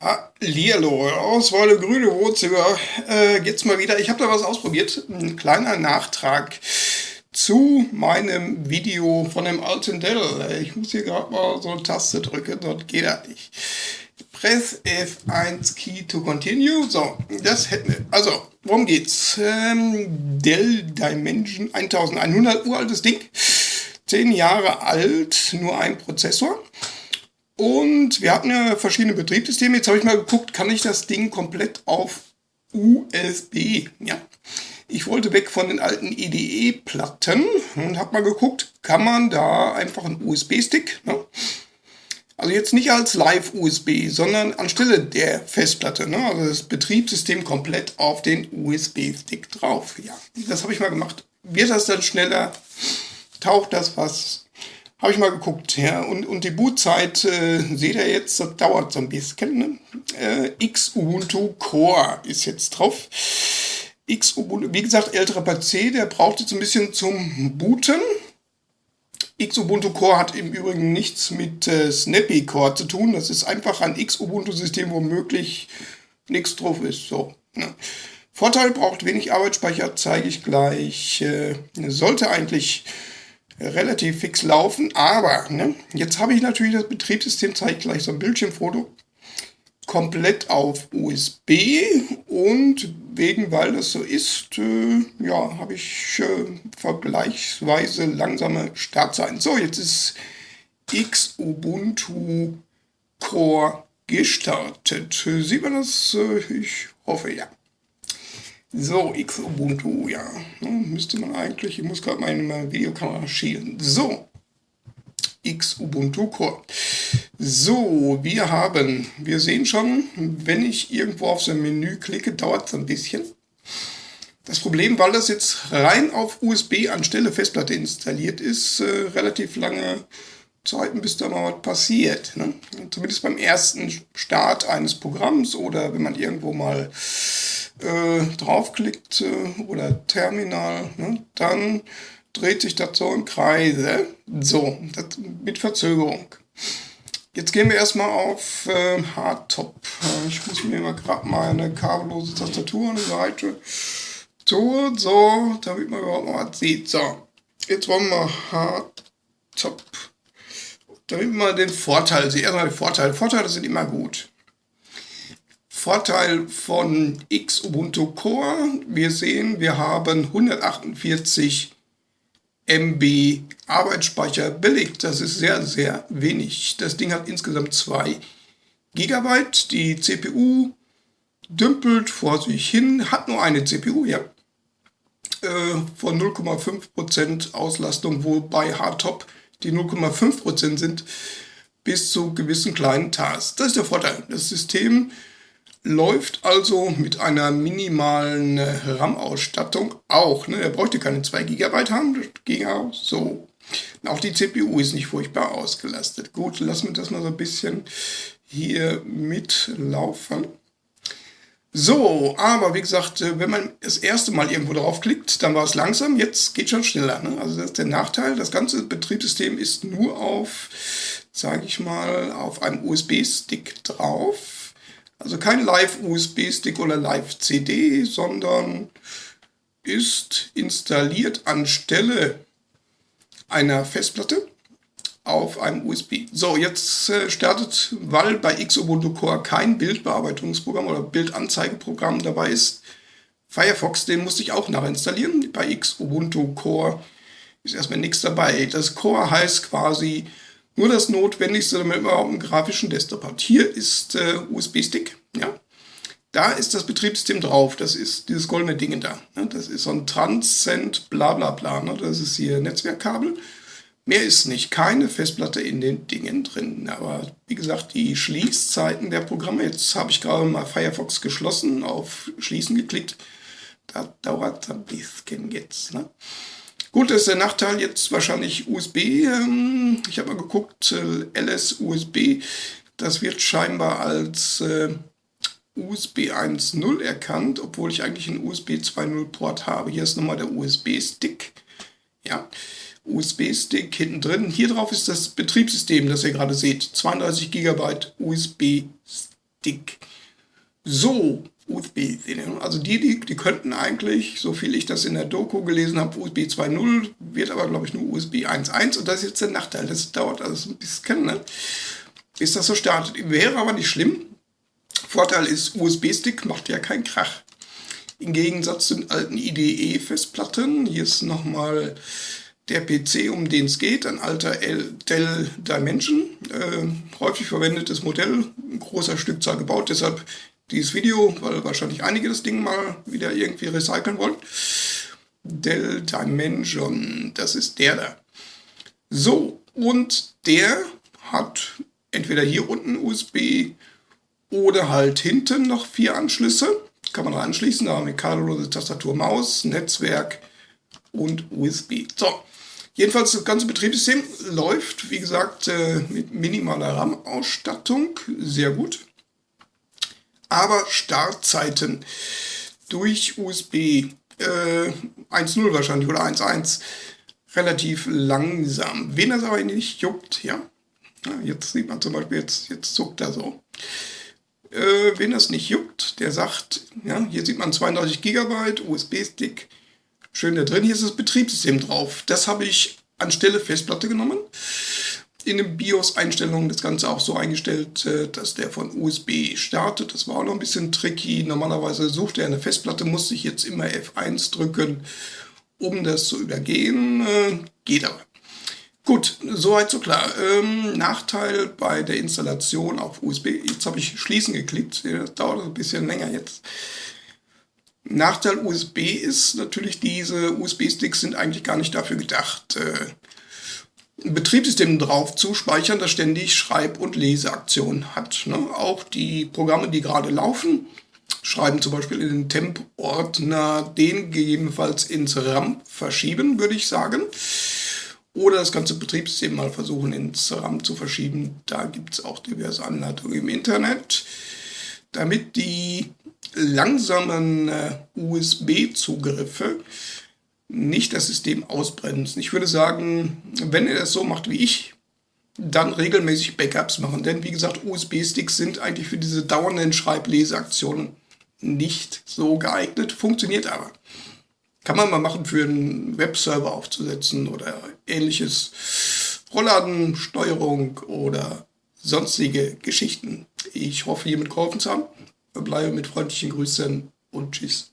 Hallihallo, Auswahl grüne Wohnzimmer. Äh, jetzt mal wieder, ich habe da was ausprobiert. Ein kleiner Nachtrag zu meinem Video von dem alten Dell. Ich muss hier gerade mal so eine Taste drücken, sonst geht das nicht. Press F1 Key to continue. So, das hätten wir. Also, worum geht's? Ähm, Dell Dimension 1100, uraltes Ding. 10 Jahre alt, nur ein Prozessor. Und wir hatten ja verschiedene Betriebssysteme. Jetzt habe ich mal geguckt, kann ich das Ding komplett auf USB? Ja. Ich wollte weg von den alten IDE-Platten und habe mal geguckt, kann man da einfach einen USB-Stick, ne? also jetzt nicht als Live-USB, sondern anstelle der Festplatte, ne? also das Betriebssystem komplett auf den USB-Stick drauf. Ja, das habe ich mal gemacht. Wird das dann schneller? Taucht das was? Habe ich mal geguckt, ja. Und, und die Bootzeit, äh, seht ihr jetzt, das dauert so ein bisschen. Ne? Äh, X Ubuntu Core ist jetzt drauf. X Ubuntu, wie gesagt, älterer PC, der braucht jetzt ein bisschen zum Booten. X Ubuntu Core hat im Übrigen nichts mit äh, Snappy Core zu tun. Das ist einfach ein X Ubuntu System, wo möglich nichts drauf ist. So. Ne? Vorteil braucht wenig Arbeitsspeicher, zeige ich gleich. Äh, sollte eigentlich relativ fix laufen. Aber ne, jetzt habe ich natürlich das Betriebssystem, zeige ich gleich so ein Bildschirmfoto, komplett auf USB und wegen, weil das so ist, äh, ja, habe ich äh, vergleichsweise langsame Startzeiten. So, jetzt ist X Ubuntu Core gestartet. Sieht man das? Äh, ich hoffe ja. So, X Ubuntu, ja. Müsste man eigentlich, ich muss gerade meine Videokamera schielen. So, X Ubuntu Core. So, wir haben, wir sehen schon, wenn ich irgendwo auf so ein Menü klicke, dauert es ein bisschen. Das Problem, weil das jetzt rein auf USB anstelle Festplatte installiert ist, äh, relativ lange Zeiten, bis da mal was passiert. Ne? Zumindest beim ersten Start eines Programms oder wenn man irgendwo mal äh, draufklickt äh, oder Terminal, ne, dann dreht sich das so im Kreise. So, das mit Verzögerung. Jetzt gehen wir erstmal auf äh, Hardtop. Ich muss mir mal gerade mal eine kabellose Tastatur an die Seite tun, so, damit man überhaupt mal was sieht. So, jetzt wollen wir Hardtop. Damit man den Vorteil sieht. Erstmal die Vorteile. Vorteile sind immer gut. Vorteil von X Ubuntu Core, wir sehen, wir haben 148 MB Arbeitsspeicher belegt. Das ist sehr, sehr wenig. Das Ding hat insgesamt 2 GB. Die CPU dümpelt vor sich hin, hat nur eine CPU, ja. Äh, von 0,5% Auslastung, wobei Hardtop die 0,5% sind, bis zu gewissen kleinen Tasks. Das ist der Vorteil. Das System läuft also mit einer minimalen äh, RAM-Ausstattung auch. Ne? Er bräuchte keine 2 GB haben, das ging auch so. auch die CPU ist nicht furchtbar ausgelastet. Gut, lassen wir das mal so ein bisschen hier mitlaufen. So, aber wie gesagt, äh, wenn man das erste Mal irgendwo draufklickt, dann war es langsam, jetzt geht schon schneller. Ne? Also das ist der Nachteil, das ganze Betriebssystem ist nur auf, sage ich mal, auf einem USB-Stick drauf. Also kein Live-USB-Stick oder Live-CD, sondern ist installiert anstelle einer Festplatte auf einem USB. So, jetzt äh, startet, weil bei Xubuntu Core kein Bildbearbeitungsprogramm oder Bildanzeigeprogramm dabei ist, Firefox, den musste ich auch nachinstallieren. Bei Xubuntu Core ist erstmal nichts dabei. Das Core heißt quasi nur das Notwendigste, damit man überhaupt einen grafischen Desktop hat. Hier ist äh, USB-Stick, ja. Da ist das Betriebssystem drauf. Das ist dieses goldene Ding da. Ne? Das ist so ein Transcend bla bla bla. Ne? Das ist hier Netzwerkkabel. Mehr ist nicht. Keine Festplatte in den Dingen drin. Aber wie gesagt, die Schließzeiten der Programme. Jetzt habe ich gerade mal Firefox geschlossen, auf Schließen geklickt. Da dauert ein bisschen jetzt. Ne? Gut, das ist der Nachteil jetzt wahrscheinlich USB. Ähm, ich habe mal geguckt, äh, LS-USB, das wird scheinbar als äh, USB 1.0 erkannt, obwohl ich eigentlich einen USB 2.0 Port habe. Hier ist nochmal der USB-Stick. Ja, USB-Stick hinten drin. Hier drauf ist das Betriebssystem, das ihr gerade seht. 32 GB. USB-Stick. So, USB, also die, die, die könnten eigentlich, so viel ich das in der Doku gelesen habe, USB 2.0, wird aber glaube ich nur USB 1.1 und das ist jetzt der Nachteil, das dauert also ein bisschen, ne? bis das so startet. Wäre aber nicht schlimm. Vorteil ist, USB-Stick macht ja keinen Krach. Im Gegensatz zu den alten IDE-Festplatten, hier ist nochmal der PC, um den es geht, ein alter Dell Dimension, äh, häufig verwendetes Modell, ein großer Stückzahl gebaut, deshalb dieses Video, weil wahrscheinlich einige das Ding mal wieder irgendwie recyceln wollen. Dell Dimension, das ist der da. So, und der hat entweder hier unten USB oder halt hinten noch vier Anschlüsse. Kann man anschließen, da haben wir kabellose Tastatur, Maus, Netzwerk und USB. So, jedenfalls das ganze Betriebssystem läuft, wie gesagt, äh, mit minimaler RAM-Ausstattung, sehr gut aber Startzeiten durch USB äh, 1.0 wahrscheinlich oder 1.1 relativ langsam. Wen das aber nicht juckt, ja, jetzt sieht man zum Beispiel, jetzt, jetzt zuckt er so. Äh, wen das nicht juckt, der sagt, ja, hier sieht man 32 GB USB-Stick, schön da drin, hier ist das Betriebssystem drauf. Das habe ich anstelle Festplatte genommen in den BIOS-Einstellungen das Ganze auch so eingestellt, äh, dass der von USB startet. Das war auch noch ein bisschen tricky. Normalerweise sucht er eine Festplatte, musste ich jetzt immer F1 drücken, um das zu übergehen. Äh, geht aber. Gut, soweit so klar. Ähm, Nachteil bei der Installation auf USB. Jetzt habe ich Schließen geklickt. Das dauert ein bisschen länger jetzt. Nachteil USB ist natürlich, diese USB-Sticks sind eigentlich gar nicht dafür gedacht, äh, Betriebssystem drauf zu speichern, das ständig Schreib- und Leseaktionen hat. Ne? Auch die Programme, die gerade laufen, schreiben zum Beispiel in den Temp-Ordner, den gegebenenfalls ins RAM verschieben, würde ich sagen. Oder das ganze Betriebssystem mal versuchen ins RAM zu verschieben. Da gibt es auch diverse Anleitungen im Internet. Damit die langsamen äh, USB-Zugriffe nicht das System ausbremsen. Ich würde sagen, wenn ihr das so macht wie ich, dann regelmäßig Backups machen. Denn wie gesagt, USB-Sticks sind eigentlich für diese dauernden Schreibleseaktionen nicht so geeignet. Funktioniert aber. Kann man mal machen für einen Webserver aufzusetzen oder ähnliches. Rollladensteuerung oder sonstige Geschichten. Ich hoffe, hiermit geholfen zu haben. Bleibe mit freundlichen Grüßen und Tschüss.